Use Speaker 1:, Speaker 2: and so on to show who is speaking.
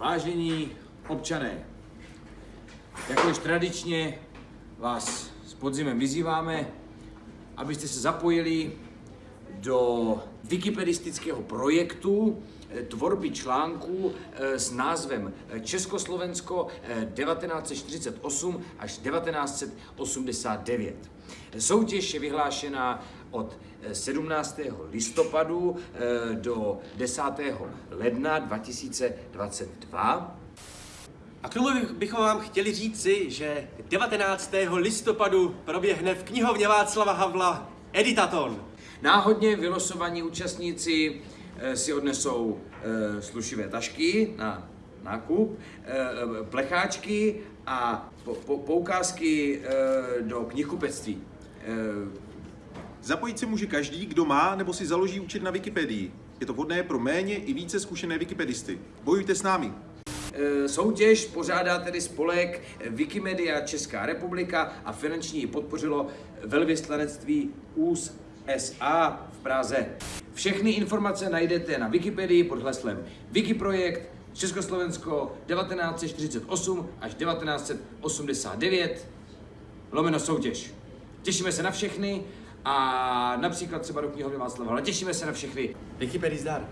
Speaker 1: Vážení občané, jako již tradičně vás s podzimem vyzýváme, abyste se zapojili do wikipedistického projektu eh, tvorby článků eh, s názvem eh, Československo 1948 až 1989. Soutěž je vyhlášena od 17. listopadu do 10. ledna 2022.
Speaker 2: A k tomu bychom vám chtěli říci, že 19. listopadu proběhne v knihovně Václava Havla Editaton.
Speaker 1: Náhodně vylosovaní účastníci eh, si odnesou eh, slušivé tašky na nákup, eh, plecháčky a poukázky do knihkupectví.
Speaker 3: Zapojit se může každý, kdo má nebo si založí účet na Wikipedii. Je to vhodné pro méně i více zkušené wikipedisty. Bojujte s námi!
Speaker 1: Soutěž pořádá tedy spolek Wikimedia Česká republika a finanční ji podpořilo velvyslanectví US SA v Praze. Všechny informace najdete na Wikipedii pod heslem Wikiprojekt Československo 1948 až 1989 lomeno soutěž. Těšíme se na všechny a například třeba do knihovny Václava, ale těšíme se na všechny.
Speaker 2: Wikipedii zdar.